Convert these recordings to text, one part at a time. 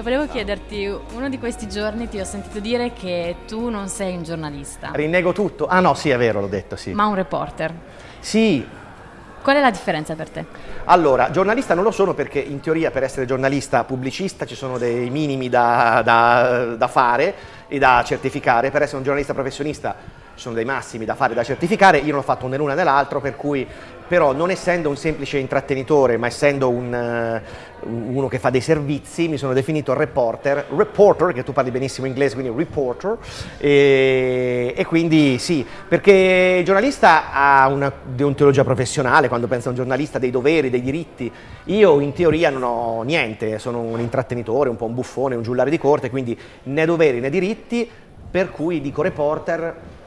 E volevo chiederti, uno di questi giorni ti ho sentito dire che tu non sei un giornalista. Rinnego tutto. Ah no, sì, è vero, l'ho detto, sì. Ma un reporter. Sì. Qual è la differenza per te? Allora, giornalista non lo sono perché in teoria per essere giornalista pubblicista ci sono dei minimi da, da, da fare e da certificare. Per essere un giornalista professionista sono dei massimi da fare da certificare. Io non ho fatto né l'una né l'altro, per cui però non essendo un semplice intrattenitore, ma essendo un, uh, uno che fa dei servizi, mi sono definito reporter, reporter, che tu parli benissimo inglese, quindi reporter, e, e quindi sì, perché il giornalista ha una deontologia professionale, quando pensa a un giornalista, dei doveri, dei diritti, io in teoria non ho niente, sono un intrattenitore, un po' un buffone, un giullare di corte, quindi né doveri né diritti, per cui dico reporter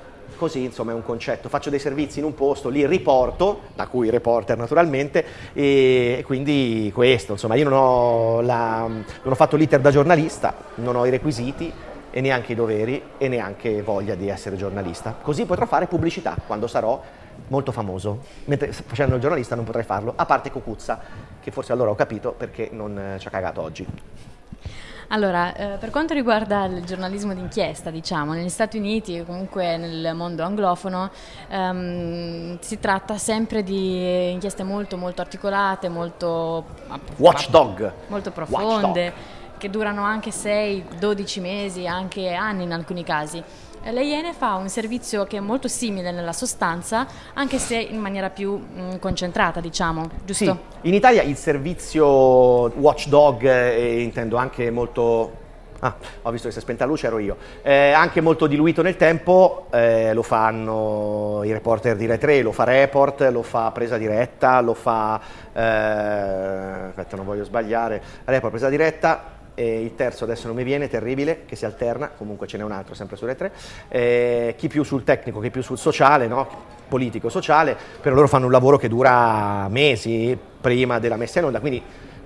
così insomma è un concetto, faccio dei servizi in un posto, li riporto, da cui reporter naturalmente, e quindi questo, insomma io non ho, la, non ho fatto l'iter da giornalista, non ho i requisiti e neanche i doveri e neanche voglia di essere giornalista, così potrò fare pubblicità quando sarò molto famoso, mentre facendo il giornalista non potrei farlo, a parte Cocuzza, che forse allora ho capito perché non ci ha cagato oggi. Allora, eh, per quanto riguarda il giornalismo d'inchiesta, diciamo, negli Stati Uniti e comunque nel mondo anglofono ehm, si tratta sempre di inchieste molto molto articolate, molto, Watchdog. molto profonde, Watchdog. Che durano anche 6-12 mesi, anche anni in alcuni casi. Le Iene fa un servizio che è molto simile nella sostanza, anche se in maniera più mh, concentrata, diciamo, giusto? Sì. In Italia il servizio Watchdog, eh, intendo anche molto Ah, ho visto che si è spenta la luce, ero io. Eh, anche molto diluito nel tempo, eh, lo fanno i reporter di Rai 3, lo fa Report, lo fa Presa Diretta, lo fa... Eh, aspetta, non voglio sbagliare. Report, Presa Diretta, e il terzo adesso non mi viene, terribile, che si alterna, comunque ce n'è un altro sempre sulle tre, eh, chi più sul tecnico, chi più sul sociale, no? politico-sociale, però loro fanno un lavoro che dura mesi prima della messa in onda, quindi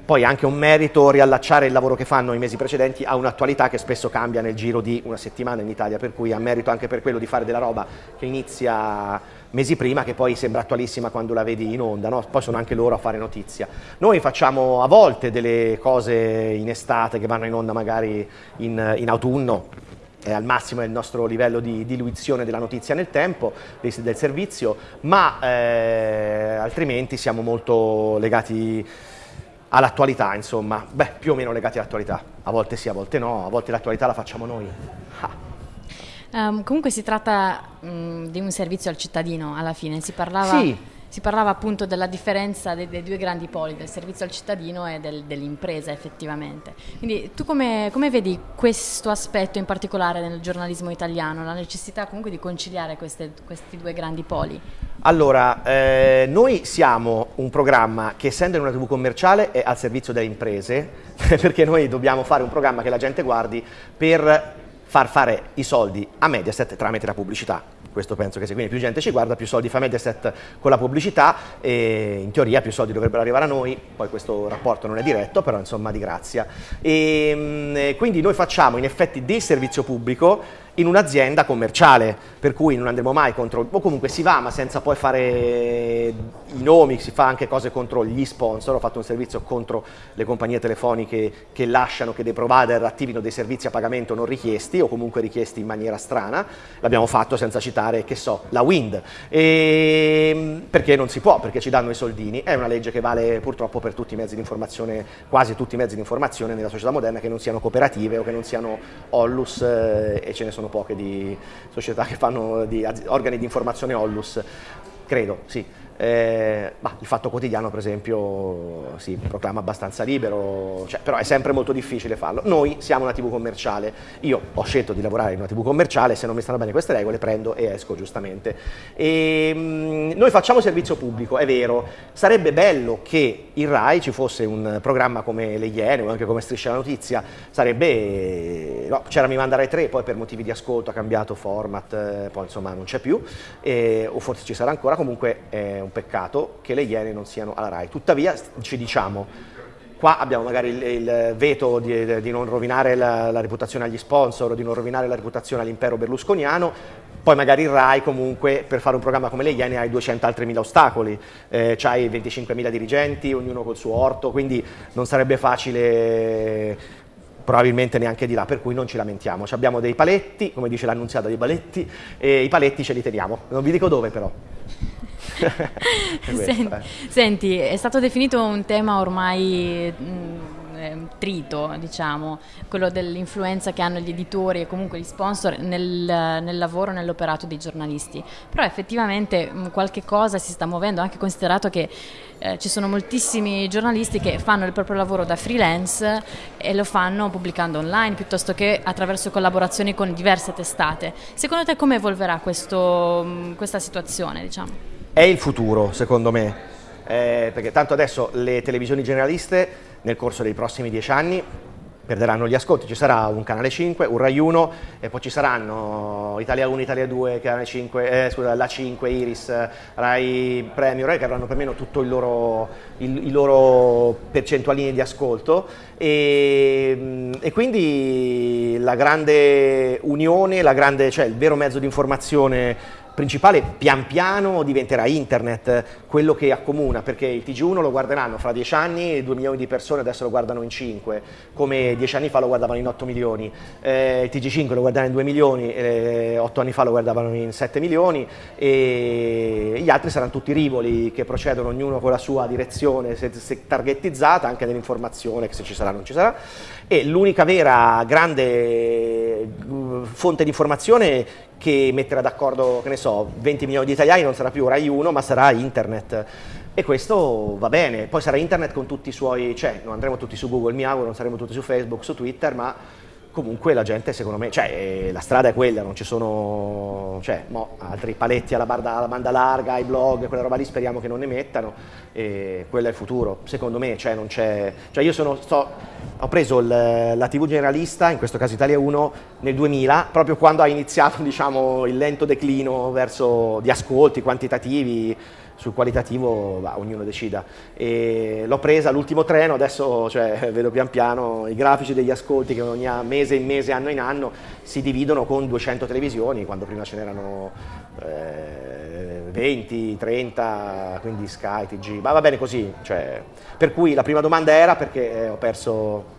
poi è anche un merito riallacciare il lavoro che fanno i mesi precedenti a un'attualità che spesso cambia nel giro di una settimana in Italia, per cui ha merito anche per quello di fare della roba che inizia mesi prima che poi sembra attualissima quando la vedi in onda, no? poi sono anche loro a fare notizia. Noi facciamo a volte delle cose in estate che vanno in onda magari in, in autunno, è al massimo il nostro livello di diluizione della notizia nel tempo, del servizio, ma eh, altrimenti siamo molto legati all'attualità, insomma, beh, più o meno legati all'attualità, a volte sì, a volte no, a volte l'attualità la facciamo noi. Ah. Um, comunque si tratta um, di un servizio al cittadino alla fine, si parlava, sì. si parlava appunto della differenza dei, dei, due grandi poli, del servizio al cittadino e del, dell'impresa effettivamente. Quindi tu come, come, vedi questo aspetto in particolare nel giornalismo italiano, la necessità comunque di conciliare queste, questi due grandi poli? Allora, eh, noi siamo un programma che essendo in una tv commerciale è al servizio delle imprese, perché noi dobbiamo fare un programma che la gente guardi per far fare i soldi a Mediaset tramite la pubblicità. Questo penso che se quindi più gente ci guarda, più soldi fa Mediaset con la pubblicità e in teoria più soldi dovrebbero arrivare a noi, poi questo rapporto non è diretto, però insomma di grazia. E, mm, quindi noi facciamo in effetti del servizio pubblico in un'azienda commerciale, per cui non andremo mai contro, o comunque si va ma senza poi fare i nomi, si fa anche cose contro gli sponsor, ho fatto un servizio contro le compagnie telefoniche che lasciano che dei provider attivino dei servizi a pagamento non richiesti o comunque richiesti in maniera strana, l'abbiamo fatto senza citare che so, la Wind, e, ehm, perché non si può, perché ci danno i soldini, è una legge che vale purtroppo per tutti i mezzi di informazione, quasi tutti i mezzi di informazione nella società moderna che non siano cooperative o che non siano Ollus eh, e ce ne sono poche di società che fanno di organi di informazione Ollus, credo, sì. Eh, bah, il Fatto Quotidiano per esempio si proclama abbastanza libero, cioè, però è sempre molto difficile farlo. Noi siamo una tv commerciale, io ho scelto di lavorare in una tv commerciale, se non mi stanno bene queste regole prendo e esco giustamente. E, mh, mm, noi facciamo servizio pubblico, è vero, sarebbe bello che in RAI ci fosse un programma come Le Iene o anche come Striscia la Notizia, sarebbe, no, c'era Mi Manda Rai 3, poi per motivi di ascolto ha cambiato format, eh, poi insomma non c'è più, eh, o forse ci sarà ancora, comunque è un peccato che le Iene non siano alla RAI. Tuttavia ci diciamo, qua abbiamo magari il, il veto di, di, non rovinare la, la, reputazione agli sponsor, di non rovinare la reputazione all'impero berlusconiano, poi magari il RAI comunque per fare un programma come le Iene hai 200 altri mila ostacoli, eh, c'hai 25 mila dirigenti, ognuno col suo orto, quindi non sarebbe facile probabilmente neanche di là, per cui non ci lamentiamo. Abbiamo dei paletti, come dice l'annunziata dei paletti, e i paletti ce li teniamo. Non vi dico dove però. Senti, senti, è stato definito un tema ormai... Mh, mm, Ehm, trito, diciamo, quello dell'influenza che hanno gli editori e comunque gli sponsor nel, nel lavoro, nell'operato dei giornalisti. Però effettivamente mh, qualche cosa si sta muovendo, anche considerato che eh, ci sono moltissimi giornalisti che fanno il proprio lavoro da freelance e lo fanno pubblicando online piuttosto che attraverso collaborazioni con diverse testate. Secondo te come evolverà questo, mh, questa situazione? Diciamo? È il futuro, secondo me. Eh, perché tanto adesso le televisioni generaliste nel corso dei prossimi dieci anni perderanno gli ascolti, ci sarà un canale 5, un Rai 1 e poi ci saranno Italia 1, Italia 2, canale 5, eh, scusa, la 5, Iris, Rai Premio, Rai che avranno più meno tutto il loro, il, i loro percentualini di ascolto e, e, quindi la grande unione, la grande, cioè il vero mezzo di informazione principale pian piano diventerà internet, quello che accomuna, perché il TG1 lo guarderanno fra dieci anni, 2 milioni di persone adesso lo guardano in 5, come dieci anni fa lo guardavano in 8 milioni, eh, il TG5 lo guardavano in 2 milioni, eh, 8 anni fa lo guardavano in 7 milioni e gli altri saranno tutti rivoli che procedono ognuno con la sua direzione se, se targetizzata, anche nell'informazione, che se ci sarà non ci sarà, e l'unica vera grande mm, fonte di informazione che metterà d'accordo, che ne so, 20 milioni di italiani non sarà più Rai 1 ma sarà internet. E questo va bene, poi sarà internet con tutti i suoi, cioè non andremo tutti su Google mi auguro, non saremo tutti su Facebook, su Twitter ma comunque la gente secondo me, cioè la strada è quella, non ci sono cioè, mo, altri paletti alla, barda, alla, banda larga, ai blog, quella roba lì speriamo che non ne mettano e quello è il futuro, secondo me, cioè non c'è, cioè io sono, sto, ho preso il, la TV generalista, in questo caso Italia 1, nel 2000, proprio quando ha iniziato diciamo, il lento declino verso di ascolti quantitativi, sul qualitativo va, ognuno decida. L'ho presa all'ultimo treno, adesso cioè, vedo pian piano i grafici degli ascolti che ogni mese in mese, anno in anno, si dividono con 200 televisioni, quando prima ce n'erano eh, 20, 30, quindi Sky, TG, ma va bene così. Cioè, per cui la prima domanda era perché eh, ho, perso,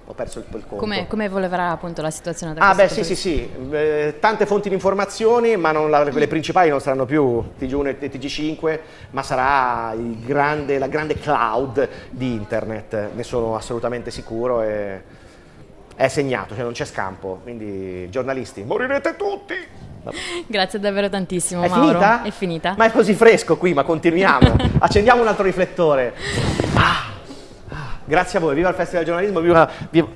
ho perso il, il conto. Come, come evolverà appunto la situazione? Da ah beh sì sì sì, eh, tante fonti di informazioni, ma la, quelle principali non saranno più TG1 e TG5, ma sarà grande, la grande cloud di internet, ne sono assolutamente sicuro. E è segnato, cioè non c'è scampo, quindi giornalisti, morirete tutti! Grazie davvero tantissimo è Mauro. Finita? È finita? Ma è così fresco qui, ma continuiamo. Accendiamo un altro riflettore. Ah, ah, grazie a voi, viva il Festival del Giornalismo, viva, viva,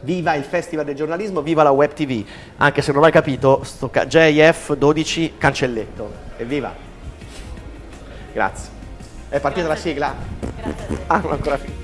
viva, il Festival del Giornalismo, viva la Web TV. Anche se non hai capito, sto ca- JF 12 cancelletto. Evviva! Grazie. È partita Grazie. la sigla? Grazie. Ah, non ancora finita.